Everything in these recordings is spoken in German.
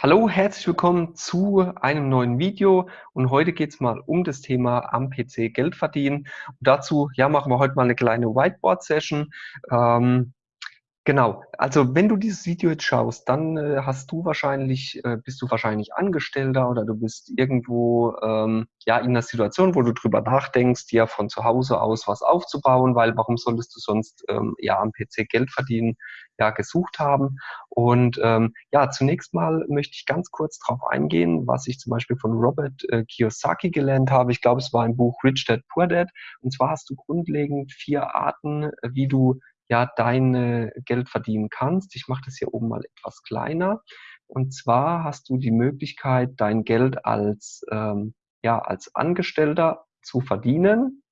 Hallo, herzlich willkommen zu einem neuen Video und heute geht es mal um das Thema am PC Geld verdienen. Und dazu ja, machen wir heute mal eine kleine Whiteboard-Session. Ähm, Genau, also wenn du dieses Video jetzt schaust, dann äh, hast du wahrscheinlich, äh, bist du wahrscheinlich Angestellter oder du bist irgendwo ähm, ja in einer Situation, wo du drüber nachdenkst, dir von zu Hause aus was aufzubauen, weil warum solltest du sonst ähm, ja am PC Geld verdienen, ja gesucht haben. Und ähm, ja, zunächst mal möchte ich ganz kurz darauf eingehen, was ich zum Beispiel von Robert äh, Kiyosaki gelernt habe. Ich glaube, es war ein Buch Rich Dad Poor Dad. Und zwar hast du grundlegend vier Arten, wie du ja dein Geld verdienen kannst. Ich mache das hier oben mal etwas kleiner. Und zwar hast du die Möglichkeit, dein Geld als, ähm, ja, als Angestellter zu verdienen.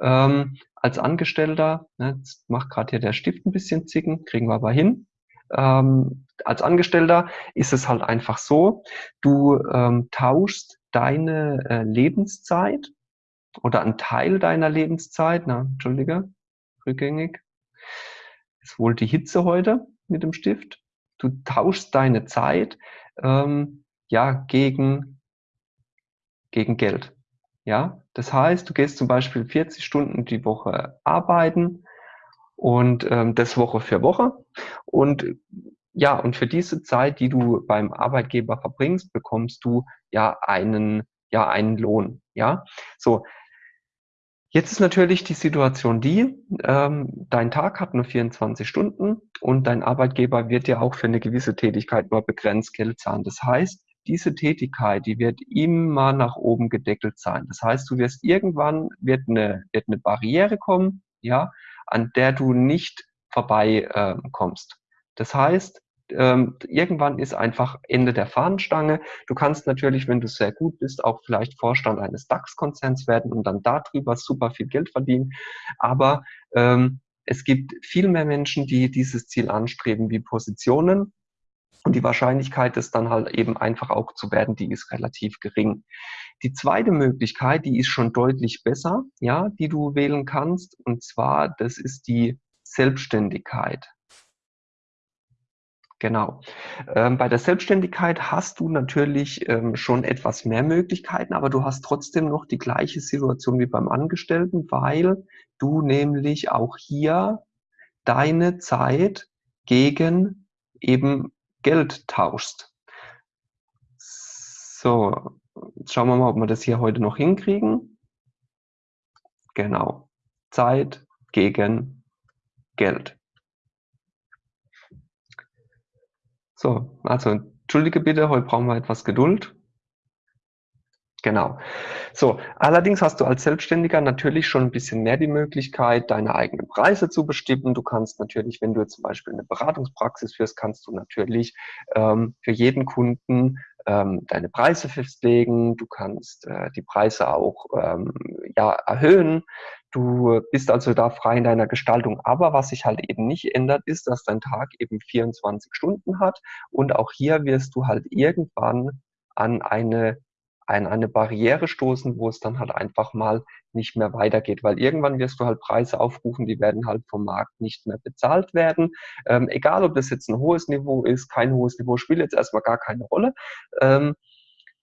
Ähm, als Angestellter, ne, jetzt macht gerade hier der Stift ein bisschen zicken, kriegen wir aber hin. Ähm, als Angestellter ist es halt einfach so, du ähm, tauschst deine äh, Lebenszeit oder einen Teil deiner Lebenszeit, na, entschuldige, rückgängig, ist wohl die Hitze heute mit dem Stift. Du tauschst deine Zeit ähm, ja gegen, gegen Geld. Ja, das heißt, du gehst zum Beispiel 40 Stunden die Woche arbeiten und ähm, das Woche für Woche und ja, und für diese Zeit, die du beim Arbeitgeber verbringst, bekommst du ja einen, ja, einen Lohn. Ja, so. Jetzt ist natürlich die Situation die, ähm, dein Tag hat nur 24 Stunden und dein Arbeitgeber wird dir auch für eine gewisse Tätigkeit nur begrenzt Geld zahlen. Das heißt, diese Tätigkeit, die wird immer nach oben gedeckelt sein. Das heißt, du wirst irgendwann, wird eine, wird eine Barriere kommen, ja, an der du nicht vorbei äh, kommst. Das heißt, ähm, irgendwann ist einfach Ende der Fahnenstange. Du kannst natürlich, wenn du sehr gut bist, auch vielleicht Vorstand eines DAX-Konzerns werden und dann darüber super viel Geld verdienen. Aber ähm, es gibt viel mehr Menschen, die dieses Ziel anstreben wie Positionen. Und die Wahrscheinlichkeit, es dann halt eben einfach auch zu werden, die ist relativ gering. Die zweite Möglichkeit, die ist schon deutlich besser, ja, die du wählen kannst. Und zwar, das ist die Selbstständigkeit. Genau. Ähm, bei der Selbstständigkeit hast du natürlich ähm, schon etwas mehr Möglichkeiten, aber du hast trotzdem noch die gleiche Situation wie beim Angestellten, weil du nämlich auch hier deine Zeit gegen eben Geld tauschst. So, jetzt schauen wir mal, ob wir das hier heute noch hinkriegen. Genau. Zeit gegen Geld. So, also entschuldige bitte, heute brauchen wir etwas Geduld. Genau. So, allerdings hast du als Selbstständiger natürlich schon ein bisschen mehr die Möglichkeit, deine eigenen Preise zu bestimmen. Du kannst natürlich, wenn du zum Beispiel eine Beratungspraxis führst, kannst du natürlich ähm, für jeden Kunden ähm, deine Preise festlegen. Du kannst äh, die Preise auch ähm, ja, erhöhen. Du bist also da frei in deiner Gestaltung. Aber was sich halt eben nicht ändert, ist, dass dein Tag eben 24 Stunden hat. Und auch hier wirst du halt irgendwann an eine, an eine Barriere stoßen, wo es dann halt einfach mal nicht mehr weitergeht. Weil irgendwann wirst du halt Preise aufrufen, die werden halt vom Markt nicht mehr bezahlt werden. Ähm, egal, ob das jetzt ein hohes Niveau ist, kein hohes Niveau, spielt jetzt erstmal gar keine Rolle. Ähm,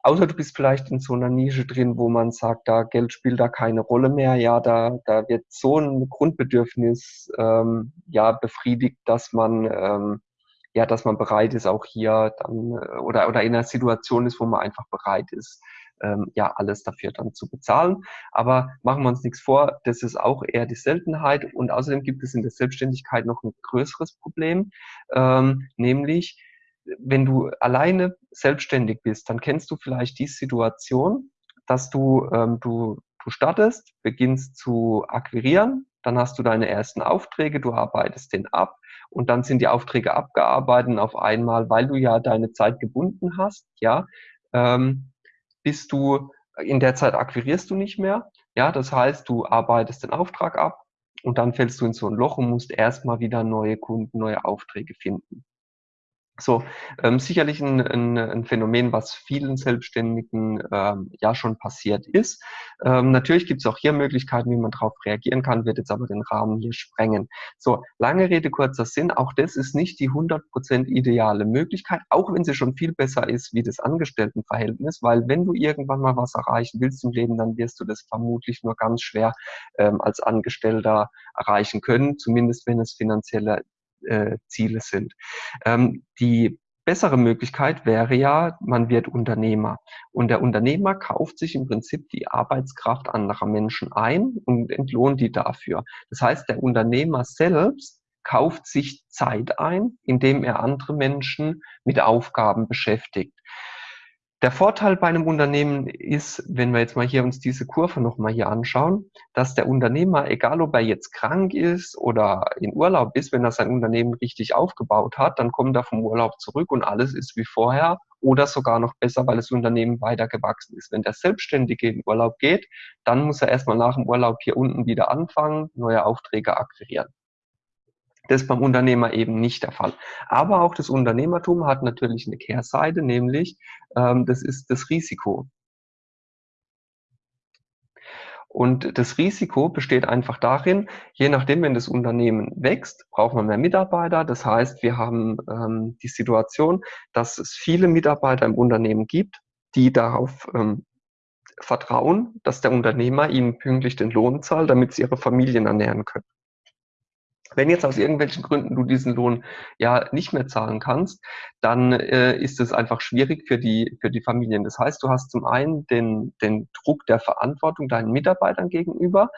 Außer du bist vielleicht in so einer Nische drin, wo man sagt, da Geld spielt da keine Rolle mehr. Ja, da, da wird so ein Grundbedürfnis ähm, ja befriedigt, dass man ähm, ja, dass man bereit ist, auch hier dann äh, oder oder in einer Situation ist, wo man einfach bereit ist, ähm, ja alles dafür dann zu bezahlen. Aber machen wir uns nichts vor, das ist auch eher die Seltenheit. Und außerdem gibt es in der Selbstständigkeit noch ein größeres Problem, ähm, nämlich wenn du alleine selbstständig bist, dann kennst du vielleicht die Situation, dass du, ähm, du, du startest, beginnst zu akquirieren, dann hast du deine ersten Aufträge, du arbeitest den ab und dann sind die Aufträge abgearbeitet auf einmal, weil du ja deine Zeit gebunden hast, ja, ähm, bist du, in der Zeit akquirierst du nicht mehr, ja, das heißt, du arbeitest den Auftrag ab und dann fällst du in so ein Loch und musst erstmal wieder neue Kunden, neue Aufträge finden. So, ähm, sicherlich ein, ein, ein, Phänomen, was vielen Selbstständigen ähm, ja schon passiert ist. Ähm, natürlich gibt es auch hier Möglichkeiten, wie man darauf reagieren kann, wird jetzt aber den Rahmen hier sprengen. So, lange Rede, kurzer Sinn, auch das ist nicht die 100% ideale Möglichkeit, auch wenn sie schon viel besser ist wie das Angestelltenverhältnis, weil wenn du irgendwann mal was erreichen willst im Leben, dann wirst du das vermutlich nur ganz schwer ähm, als Angestellter erreichen können, zumindest wenn es finanzielle äh, Ziele sind. Ähm, die bessere Möglichkeit wäre ja, man wird Unternehmer. Und der Unternehmer kauft sich im Prinzip die Arbeitskraft anderer Menschen ein und entlohnt die dafür. Das heißt, der Unternehmer selbst kauft sich Zeit ein, indem er andere Menschen mit Aufgaben beschäftigt. Der Vorteil bei einem Unternehmen ist, wenn wir jetzt mal hier uns diese Kurve nochmal hier anschauen, dass der Unternehmer, egal ob er jetzt krank ist oder in Urlaub ist, wenn er sein Unternehmen richtig aufgebaut hat, dann kommt er vom Urlaub zurück und alles ist wie vorher oder sogar noch besser, weil das Unternehmen weiter gewachsen ist. Wenn der Selbstständige in Urlaub geht, dann muss er erstmal nach dem Urlaub hier unten wieder anfangen, neue Aufträge akquirieren. Das ist beim Unternehmer eben nicht der Fall. Aber auch das Unternehmertum hat natürlich eine Kehrseite, nämlich ähm, das ist das Risiko. Und das Risiko besteht einfach darin, je nachdem, wenn das Unternehmen wächst, braucht man mehr Mitarbeiter. Das heißt, wir haben ähm, die Situation, dass es viele Mitarbeiter im Unternehmen gibt, die darauf ähm, vertrauen, dass der Unternehmer ihnen pünktlich den Lohn zahlt, damit sie ihre Familien ernähren können. Wenn jetzt aus irgendwelchen Gründen du diesen Lohn ja nicht mehr zahlen kannst, dann äh, ist es einfach schwierig für die, für die Familien. Das heißt, du hast zum einen den, den Druck der Verantwortung deinen Mitarbeitern gegenüber,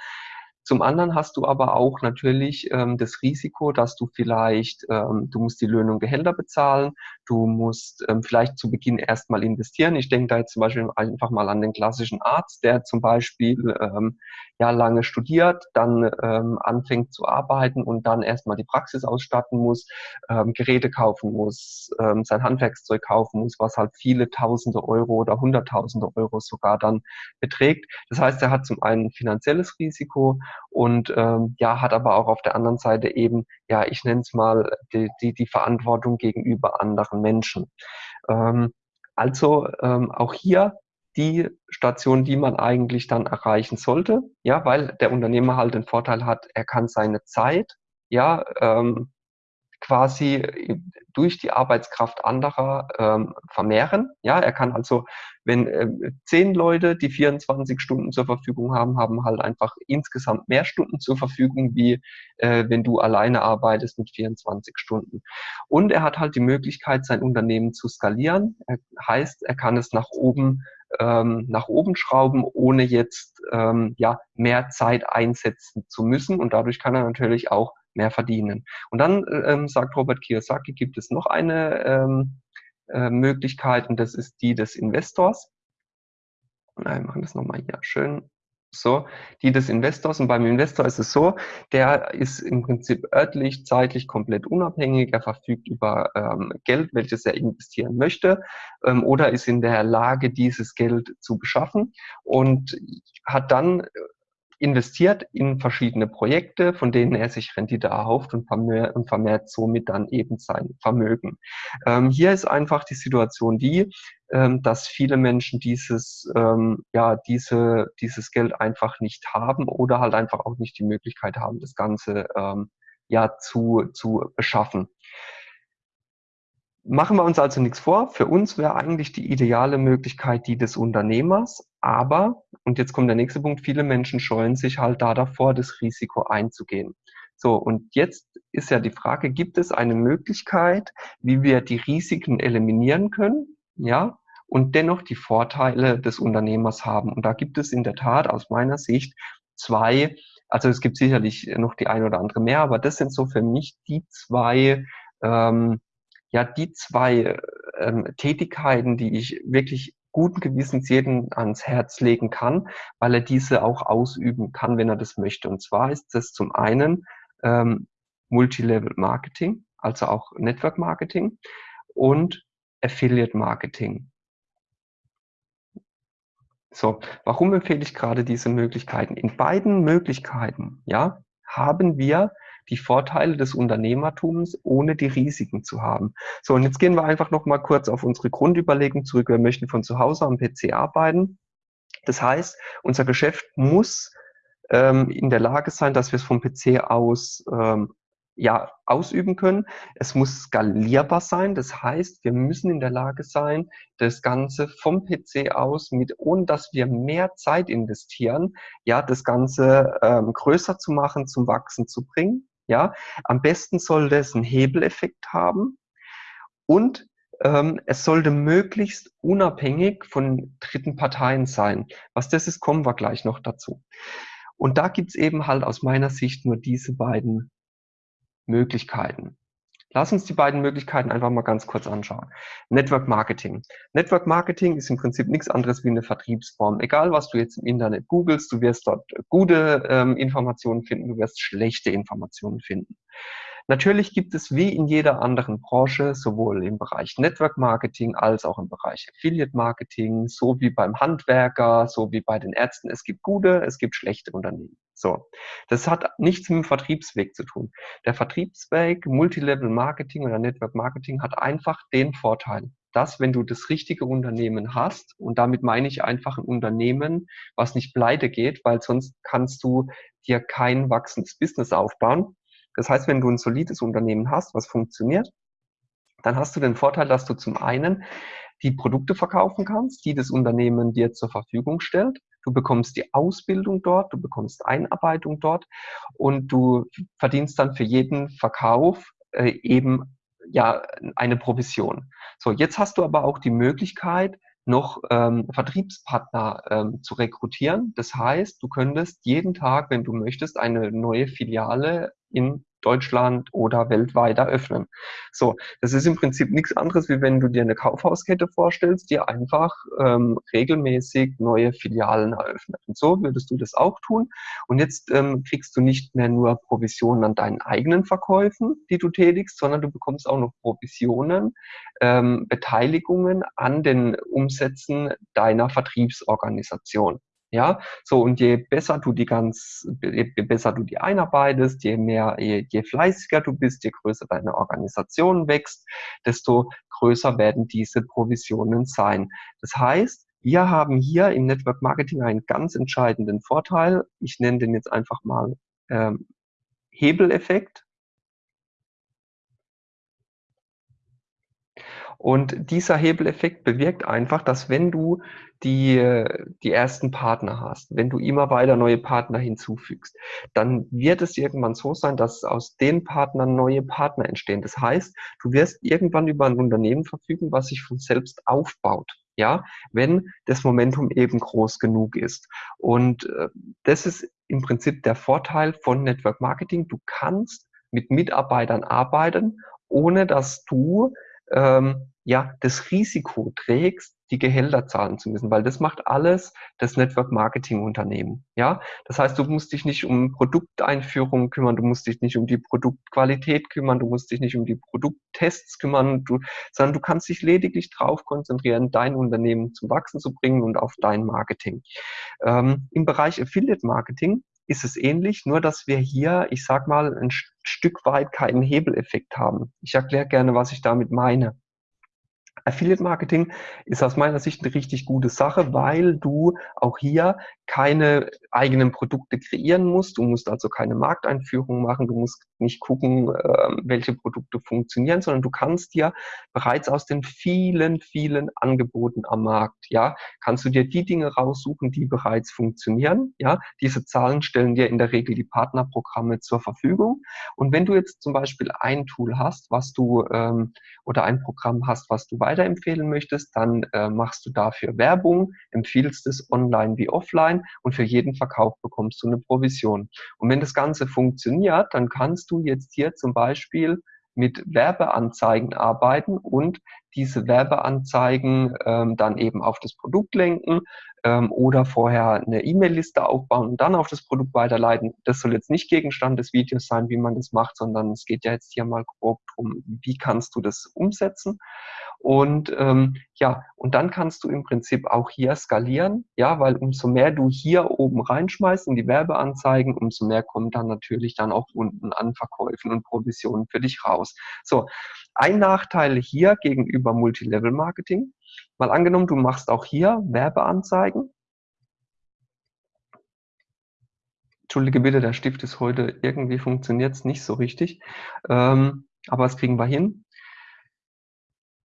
zum anderen hast du aber auch natürlich ähm, das Risiko, dass du vielleicht, ähm, du musst die Löhne und Gehälter bezahlen, du musst ähm, vielleicht zu Beginn erstmal investieren. Ich denke da jetzt zum Beispiel einfach mal an den klassischen Arzt, der zum Beispiel ähm, ja lange studiert, dann ähm, anfängt zu arbeiten und dann erstmal die Praxis ausstatten muss, ähm, Geräte kaufen muss, ähm, sein Handwerkszeug kaufen muss, was halt viele Tausende Euro oder Hunderttausende Euro sogar dann beträgt. Das heißt, er hat zum einen finanzielles Risiko und ähm, ja, hat aber auch auf der anderen Seite eben, ja, ich nenne es mal, die, die, die Verantwortung gegenüber anderen Menschen. Ähm, also ähm, auch hier die Station, die man eigentlich dann erreichen sollte, ja, weil der Unternehmer halt den Vorteil hat, er kann seine Zeit, ja, ähm, quasi äh, durch die Arbeitskraft anderer ähm, vermehren. Ja, er kann also, wenn äh, zehn Leute, die 24 Stunden zur Verfügung haben, haben halt einfach insgesamt mehr Stunden zur Verfügung, wie äh, wenn du alleine arbeitest mit 24 Stunden. Und er hat halt die Möglichkeit, sein Unternehmen zu skalieren. Er, heißt, er kann es nach oben ähm, nach oben schrauben, ohne jetzt ähm, ja mehr Zeit einsetzen zu müssen. Und dadurch kann er natürlich auch mehr verdienen. Und dann ähm, sagt Robert Kiyosaki, gibt es noch eine ähm, äh, Möglichkeit und das ist die des Investors. Wir machen das nochmal hier schön. So, die des Investors. Und beim Investor ist es so, der ist im Prinzip örtlich, zeitlich komplett unabhängig. Er verfügt über ähm, Geld, welches er investieren möchte, ähm, oder ist in der Lage, dieses Geld zu beschaffen und hat dann investiert in verschiedene Projekte, von denen er sich Rendite erhofft und vermehrt, und vermehrt somit dann eben sein Vermögen. Ähm, hier ist einfach die Situation die, ähm, dass viele Menschen dieses, ähm, ja, diese, dieses Geld einfach nicht haben oder halt einfach auch nicht die Möglichkeit haben, das Ganze ähm, ja zu, zu beschaffen. Machen wir uns also nichts vor. Für uns wäre eigentlich die ideale Möglichkeit die des Unternehmers. Aber, und jetzt kommt der nächste Punkt, viele Menschen scheuen sich halt da davor, das Risiko einzugehen. So, und jetzt ist ja die Frage, gibt es eine Möglichkeit, wie wir die Risiken eliminieren können? Ja, und dennoch die Vorteile des Unternehmers haben. Und da gibt es in der Tat aus meiner Sicht zwei, also es gibt sicherlich noch die eine oder andere mehr, aber das sind so für mich die zwei ähm, ja die zwei ähm, Tätigkeiten, die ich wirklich guten Gewissens jeden ans Herz legen kann, weil er diese auch ausüben kann, wenn er das möchte. Und zwar ist das zum einen ähm, Multilevel Marketing, also auch Network Marketing und Affiliate Marketing. So, warum empfehle ich gerade diese Möglichkeiten? In beiden Möglichkeiten, ja, haben wir die Vorteile des Unternehmertums, ohne die Risiken zu haben. So, und jetzt gehen wir einfach noch mal kurz auf unsere Grundüberlegung zurück. Wir möchten von zu Hause am PC arbeiten. Das heißt, unser Geschäft muss ähm, in der Lage sein, dass wir es vom PC aus ähm, ja, ausüben können. Es muss skalierbar sein. Das heißt, wir müssen in der Lage sein, das Ganze vom PC aus, mit, ohne dass wir mehr Zeit investieren, ja, das Ganze ähm, größer zu machen, zum Wachsen zu bringen. Ja, am besten sollte es einen Hebeleffekt haben und ähm, es sollte möglichst unabhängig von dritten Parteien sein. Was das ist, kommen wir gleich noch dazu. Und da gibt's eben halt aus meiner Sicht nur diese beiden Möglichkeiten. Lass uns die beiden Möglichkeiten einfach mal ganz kurz anschauen. Network Marketing. Network Marketing ist im Prinzip nichts anderes wie eine Vertriebsform. Egal, was du jetzt im Internet googelst, du wirst dort gute ähm, Informationen finden, du wirst schlechte Informationen finden. Natürlich gibt es wie in jeder anderen Branche, sowohl im Bereich Network Marketing als auch im Bereich Affiliate Marketing, so wie beim Handwerker, so wie bei den Ärzten. Es gibt gute, es gibt schlechte Unternehmen. So. Das hat nichts mit dem Vertriebsweg zu tun. Der Vertriebsweg, Multilevel Marketing oder Network Marketing hat einfach den Vorteil, dass wenn du das richtige Unternehmen hast, und damit meine ich einfach ein Unternehmen, was nicht pleite geht, weil sonst kannst du dir kein wachsendes Business aufbauen, das heißt, wenn du ein solides Unternehmen hast, was funktioniert, dann hast du den Vorteil, dass du zum einen die Produkte verkaufen kannst, die das Unternehmen dir zur Verfügung stellt. Du bekommst die Ausbildung dort, du bekommst Einarbeitung dort und du verdienst dann für jeden Verkauf äh, eben ja eine Provision. So, jetzt hast du aber auch die Möglichkeit, noch ähm, Vertriebspartner ähm, zu rekrutieren. Das heißt, du könntest jeden Tag, wenn du möchtest, eine neue Filiale in Deutschland oder weltweit eröffnen. So, das ist im Prinzip nichts anderes, wie wenn du dir eine Kaufhauskette vorstellst, die einfach ähm, regelmäßig neue Filialen eröffnet. Und so würdest du das auch tun. Und jetzt ähm, kriegst du nicht mehr nur Provisionen an deinen eigenen Verkäufen, die du tätigst, sondern du bekommst auch noch Provisionen, ähm, Beteiligungen an den Umsätzen deiner Vertriebsorganisation. Ja, so und je besser du die ganz, je besser du die einarbeitest, je mehr, je, je fleißiger du bist, je größer deine Organisation wächst, desto größer werden diese Provisionen sein. Das heißt, wir haben hier im Network Marketing einen ganz entscheidenden Vorteil. Ich nenne den jetzt einfach mal ähm, Hebeleffekt. Und dieser Hebeleffekt bewirkt einfach, dass wenn du die, die ersten Partner hast, wenn du immer weiter neue Partner hinzufügst, dann wird es irgendwann so sein, dass aus den Partnern neue Partner entstehen. Das heißt, du wirst irgendwann über ein Unternehmen verfügen, was sich von selbst aufbaut. Ja, wenn das Momentum eben groß genug ist. Und äh, das ist im Prinzip der Vorteil von Network Marketing. Du kannst mit Mitarbeitern arbeiten, ohne dass du ähm, ja das Risiko trägst, die Gehälter zahlen zu müssen, weil das macht alles das Network Marketing Unternehmen. Ja, das heißt, du musst dich nicht um Produkteinführung kümmern, du musst dich nicht um die Produktqualität kümmern, du musst dich nicht um die Produkttests kümmern, du, sondern du kannst dich lediglich darauf konzentrieren, dein Unternehmen zum Wachsen zu bringen und auf dein Marketing. Ähm, Im Bereich Affiliate Marketing ist es ähnlich, nur dass wir hier, ich sag mal, ein Stück weit keinen Hebeleffekt haben. Ich erkläre gerne, was ich damit meine. Affiliate Marketing ist aus meiner Sicht eine richtig gute Sache, weil du auch hier keine eigenen Produkte kreieren musst. Du musst also keine Markteinführung machen. Du musst nicht gucken, ähm, welche Produkte funktionieren, sondern du kannst dir bereits aus den vielen, vielen Angeboten am Markt, ja, kannst du dir die Dinge raussuchen, die bereits funktionieren. Ja, diese Zahlen stellen dir in der Regel die Partnerprogramme zur Verfügung. Und wenn du jetzt zum Beispiel ein Tool hast, was du ähm, oder ein Programm hast, was du weiterempfehlen möchtest, dann äh, machst du dafür Werbung, empfiehlst es online wie offline und für jeden Verkauf bekommst du eine Provision. Und wenn das Ganze funktioniert, dann kannst du jetzt hier zum Beispiel mit Werbeanzeigen arbeiten und diese Werbeanzeigen ähm, dann eben auf das Produkt lenken ähm, oder vorher eine E-Mail-Liste aufbauen und dann auf das Produkt weiterleiten. Das soll jetzt nicht Gegenstand des Videos sein, wie man das macht, sondern es geht ja jetzt hier mal grob drum, wie kannst du das umsetzen. Und ähm, ja, und dann kannst du im Prinzip auch hier skalieren, ja, weil umso mehr du hier oben reinschmeißt in die Werbeanzeigen, umso mehr kommt dann natürlich dann auch unten an Verkäufen und Provisionen für dich raus. So, ein Nachteil hier gegenüber Multilevel-Marketing, mal angenommen, du machst auch hier Werbeanzeigen. Entschuldige bitte, der Stift ist heute, irgendwie funktioniert es nicht so richtig, ähm, aber das kriegen wir hin.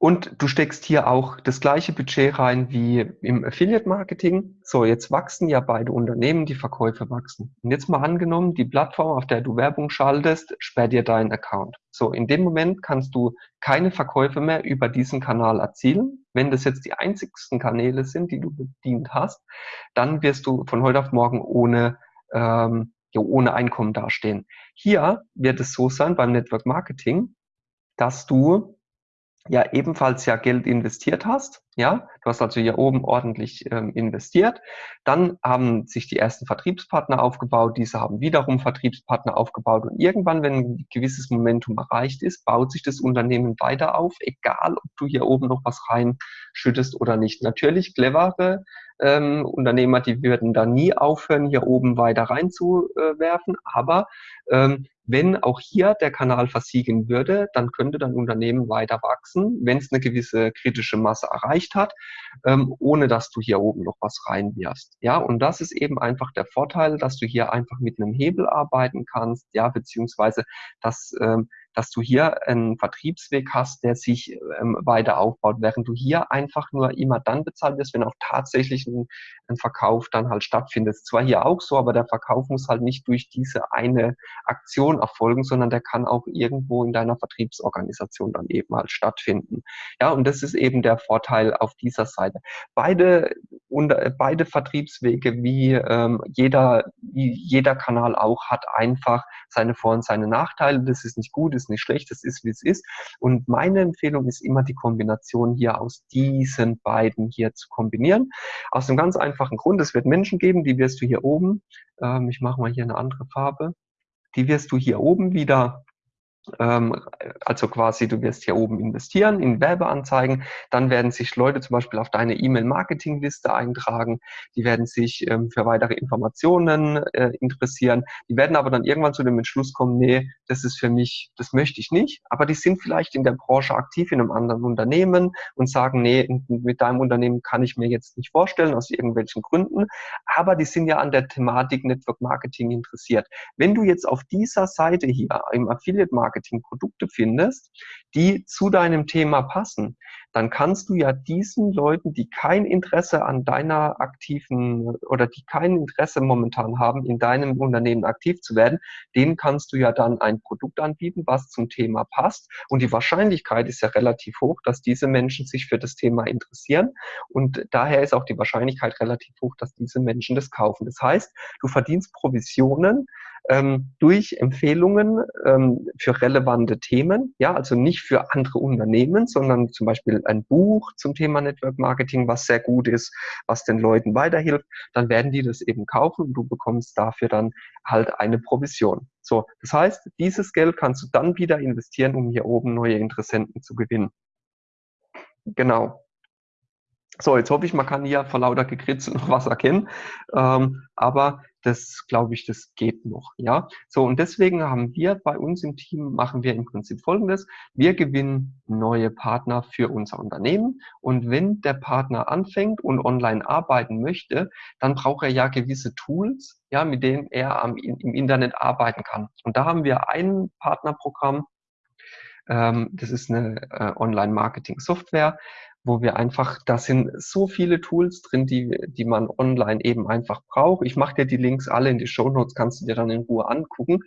Und du steckst hier auch das gleiche Budget rein wie im Affiliate Marketing. So, jetzt wachsen ja beide Unternehmen, die Verkäufe wachsen. Und jetzt mal angenommen, die Plattform, auf der du Werbung schaltest, sperrt dir deinen Account. So, in dem Moment kannst du keine Verkäufe mehr über diesen Kanal erzielen. Wenn das jetzt die einzigsten Kanäle sind, die du bedient hast, dann wirst du von heute auf morgen ohne, ähm, ja, ohne Einkommen dastehen. Hier wird es so sein beim Network Marketing, dass du ja ebenfalls ja Geld investiert hast. Ja, du hast also hier oben ordentlich ähm, investiert. Dann haben sich die ersten Vertriebspartner aufgebaut. Diese haben wiederum Vertriebspartner aufgebaut. Und irgendwann, wenn ein gewisses Momentum erreicht ist, baut sich das Unternehmen weiter auf, egal ob du hier oben noch was reinschüttest oder nicht. Natürlich clevere ähm, Unternehmer, die würden da nie aufhören, hier oben weiter reinzuwerfen. Aber ähm, wenn auch hier der Kanal versiegen würde, dann könnte dein Unternehmen weiter wachsen, wenn es eine gewisse kritische Masse erreicht hat, ähm, ohne dass du hier oben noch was reinwirfst. Ja, und das ist eben einfach der Vorteil, dass du hier einfach mit einem Hebel arbeiten kannst, ja, beziehungsweise dass ähm, dass du hier einen Vertriebsweg hast, der sich ähm, weiter aufbaut, während du hier einfach nur immer dann bezahlt wirst, wenn auch tatsächlich ein, ein Verkauf dann halt stattfindet. Zwar hier auch so, aber der Verkauf muss halt nicht durch diese eine Aktion erfolgen, sondern der kann auch irgendwo in deiner Vertriebsorganisation dann eben halt stattfinden. Ja, und das ist eben der Vorteil auf dieser Seite. Beide, und, beide Vertriebswege, wie ähm, jeder, wie jeder Kanal auch, hat einfach seine Vor- und seine Nachteile. Das ist nicht gut, ist ist nicht schlecht, es ist, wie es ist. Und meine Empfehlung ist immer, die Kombination hier aus diesen beiden hier zu kombinieren. Aus einem ganz einfachen Grund, es wird Menschen geben, die wirst du hier oben, ähm, ich mache mal hier eine andere Farbe, die wirst du hier oben wieder also quasi, du wirst hier oben investieren in Werbeanzeigen, dann werden sich Leute zum Beispiel auf deine E-Mail-Marketing-Liste eintragen, die werden sich ähm, für weitere Informationen äh, interessieren, die werden aber dann irgendwann zu dem Entschluss kommen, nee, das ist für mich, das möchte ich nicht, aber die sind vielleicht in der Branche aktiv in einem anderen Unternehmen und sagen, nee, mit deinem Unternehmen kann ich mir jetzt nicht vorstellen, aus irgendwelchen Gründen, aber die sind ja an der Thematik Network Marketing interessiert. Wenn du jetzt auf dieser Seite hier im Affiliate Marketing Produkte findest, die zu deinem Thema passen, dann kannst du ja diesen Leuten, die kein Interesse an deiner aktiven oder die kein Interesse momentan haben, in deinem Unternehmen aktiv zu werden, denen kannst du ja dann ein Produkt anbieten, was zum Thema passt. Und die Wahrscheinlichkeit ist ja relativ hoch, dass diese Menschen sich für das Thema interessieren. Und daher ist auch die Wahrscheinlichkeit relativ hoch, dass diese Menschen das kaufen. Das heißt, du verdienst Provisionen ähm, durch Empfehlungen ähm, für relevante Themen, ja, also nicht für andere Unternehmen, sondern zum Beispiel ein Buch zum Thema Network Marketing, was sehr gut ist, was den Leuten weiterhilft, dann werden die das eben kaufen und du bekommst dafür dann halt eine Provision. So, das heißt, dieses Geld kannst du dann wieder investieren, um hier oben neue Interessenten zu gewinnen. Genau. So, jetzt hoffe ich, man kann hier vor lauter Gekritzel noch was erkennen. Ähm, aber das glaube ich, das geht noch. Ja, so und deswegen haben wir bei uns im Team machen wir im Prinzip Folgendes: Wir gewinnen neue Partner für unser Unternehmen und wenn der Partner anfängt und online arbeiten möchte, dann braucht er ja gewisse Tools, ja, mit denen er am, im Internet arbeiten kann. Und da haben wir ein Partnerprogramm. Ähm, das ist eine äh, Online-Marketing-Software wo wir einfach, da sind so viele Tools drin, die, die man online eben einfach braucht. Ich mache dir die Links alle in die Show Notes, kannst du dir dann in Ruhe angucken,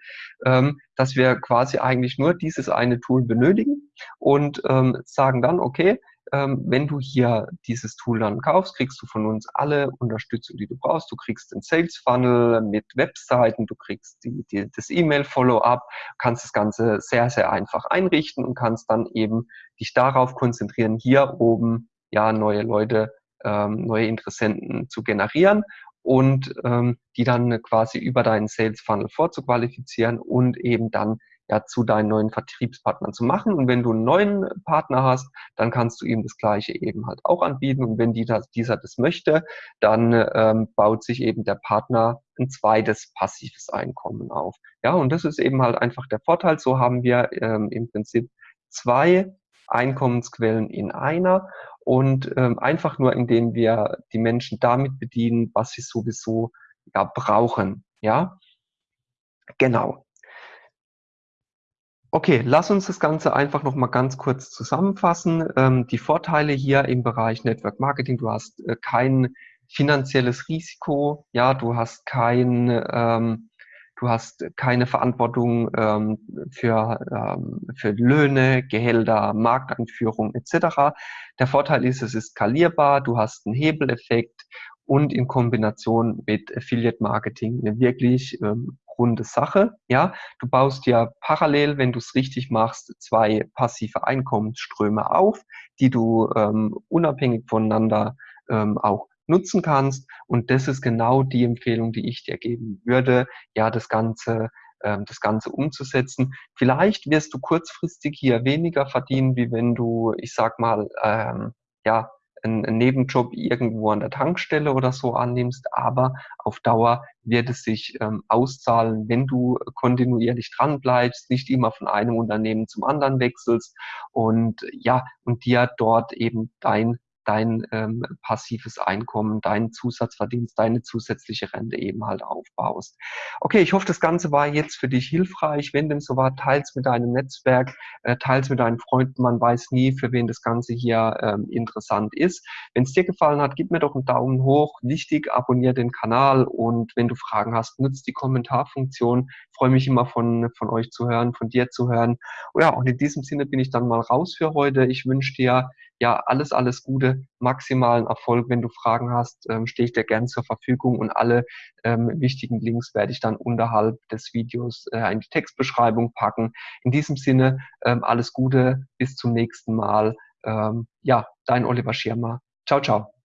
ähm, dass wir quasi eigentlich nur dieses eine Tool benötigen und ähm, sagen dann, okay, ähm, wenn du hier dieses Tool dann kaufst, kriegst du von uns alle Unterstützung, die du brauchst. Du kriegst den Sales Funnel mit Webseiten, du kriegst die, die, das E-Mail Follow-up, kannst das Ganze sehr, sehr einfach einrichten und kannst dann eben dich darauf konzentrieren, hier oben ja neue Leute, ähm, neue Interessenten zu generieren und ähm, die dann quasi über deinen Sales Funnel vorzuqualifizieren und eben dann ja, zu deinen neuen Vertriebspartnern zu machen. Und wenn du einen neuen Partner hast, dann kannst du ihm das Gleiche eben halt auch anbieten. Und wenn das, dieser das möchte, dann ähm, baut sich eben der Partner ein zweites passives Einkommen auf. Ja, und das ist eben halt einfach der Vorteil. So haben wir ähm, im Prinzip zwei Einkommensquellen in einer und ähm, einfach nur, indem wir die Menschen damit bedienen, was sie sowieso ja, brauchen. Ja, genau. Okay, lass uns das Ganze einfach noch mal ganz kurz zusammenfassen. Ähm, die Vorteile hier im Bereich Network Marketing, du hast äh, kein finanzielles Risiko, ja, du hast kein, ähm, du hast keine Verantwortung ähm, für, ähm, für Löhne, Gehälter, Markteinführung etc. Der Vorteil ist, es ist skalierbar, du hast einen Hebeleffekt und in Kombination mit Affiliate Marketing eine wirklich ähm, runde Sache. Ja, du baust ja parallel, wenn du es richtig machst, zwei passive Einkommensströme auf, die du ähm, unabhängig voneinander ähm, auch nutzen kannst. Und das ist genau die Empfehlung, die ich dir geben würde, ja, das Ganze ähm, das Ganze umzusetzen. Vielleicht wirst du kurzfristig hier weniger verdienen, wie wenn du, ich sag mal, ähm, ja, einen Nebenjob irgendwo an der Tankstelle oder so annimmst, aber auf Dauer wird es sich ähm, auszahlen, wenn du kontinuierlich dran bleibst, nicht immer von einem Unternehmen zum anderen wechselst. Und ja, und dir dort eben dein dein ähm, passives Einkommen, deinen Zusatzverdienst, deine zusätzliche Rente eben halt aufbaust. Okay, ich hoffe, das Ganze war jetzt für dich hilfreich. Wenn dem so war, teils mit deinem Netzwerk, äh, teils mit deinen Freunden. Man weiß nie, für wen das Ganze hier ähm, interessant ist. Wenn es dir gefallen hat, gib mir doch einen Daumen hoch. Wichtig, abonniere den Kanal und wenn du Fragen hast, nutzt die Kommentarfunktion. Ich freue mich immer von, von euch zu hören, von dir zu hören. Und ja, und in diesem Sinne bin ich dann mal raus für heute. Ich wünsche dir ja, alles, alles Gute, maximalen Erfolg. Wenn du Fragen hast, ähm, stehe ich dir gern zur Verfügung und alle ähm, wichtigen Links werde ich dann unterhalb des Videos äh, in die Textbeschreibung packen. In diesem Sinne, ähm, alles Gute, bis zum nächsten Mal. Ähm, ja, dein Oliver Schirmer. Ciao, ciao.